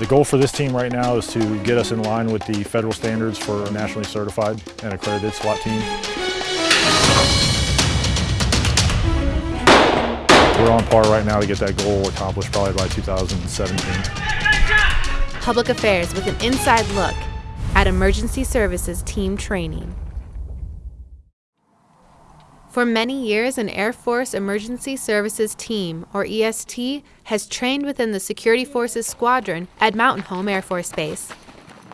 The goal for this team right now is to get us in line with the federal standards for a nationally certified and accredited SWAT team. We're on par right now to get that goal accomplished probably by 2017. Public Affairs with an inside look at Emergency Services Team Training. For many years, an Air Force Emergency Services Team, or EST, has trained within the Security Forces Squadron at Mountain Home Air Force Base.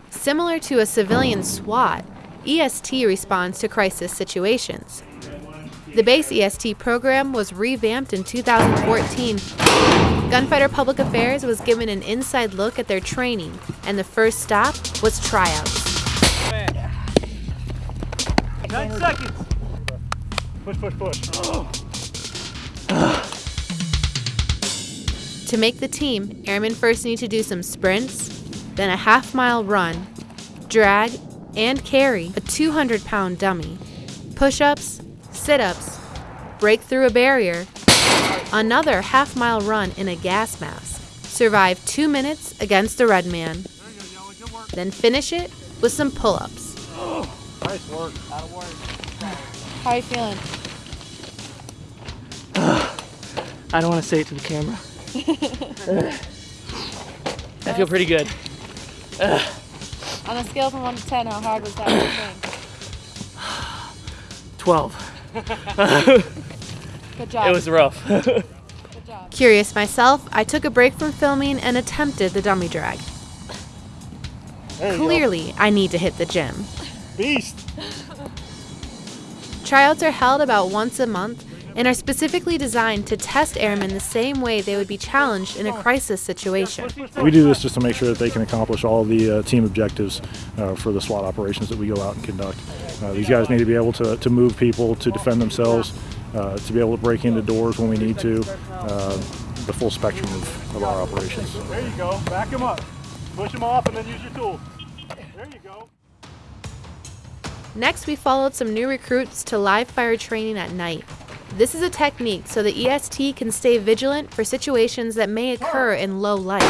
Similar to a civilian SWAT, EST responds to crisis situations. The base EST program was revamped in 2014. Gunfighter Public Affairs was given an inside look at their training, and the first stop was tryouts. Nine seconds. Push, push, push. To make the team, airmen first need to do some sprints, then a half mile run, drag, and carry a 200 pound dummy, push ups, sit ups, break through a barrier, another half mile run in a gas mask, survive two minutes against a red man, then finish it with some pull ups. Nice work. How are you feeling? I don't want to say it to the camera. I feel pretty good. On a scale from 1 to 10, how hard was that whole thing? 12. Good job. It was rough. Curious myself, I took a break from filming and attempted the dummy drag. There you go. Clearly, I need to hit the gym. Beast. Tryouts are held about once a month and are specifically designed to test airmen the same way they would be challenged in a crisis situation. We do this just to make sure that they can accomplish all the uh, team objectives uh, for the SWAT operations that we go out and conduct. Uh, these guys need to be able to, to move people, to defend themselves, uh, to be able to break into doors when we need to, uh, the full spectrum of, of our operations. There you go. Back him up. Push him off and then use your tool. There you go. Next, we followed some new recruits to live fire training at night. This is a technique so the EST can stay vigilant for situations that may occur in low light.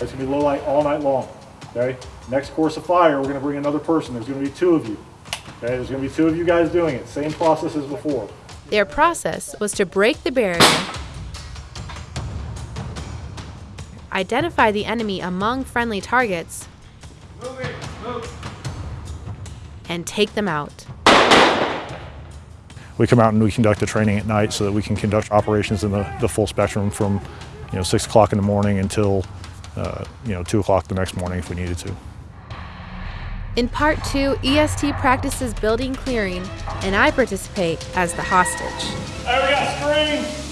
It's gonna be low light all night long, okay? Next course of fire, we're gonna bring another person. There's gonna be two of you. Okay, there's gonna be two of you guys doing it. Same process as before. Their process was to break the barrier, identify the enemy among friendly targets, and take them out. We come out and we conduct the training at night so that we can conduct operations in the, the full spectrum from, you know, six o'clock in the morning until, uh, you know, two o'clock the next morning if we needed to. In part two, EST practices building clearing, and I participate as the hostage. All right, we got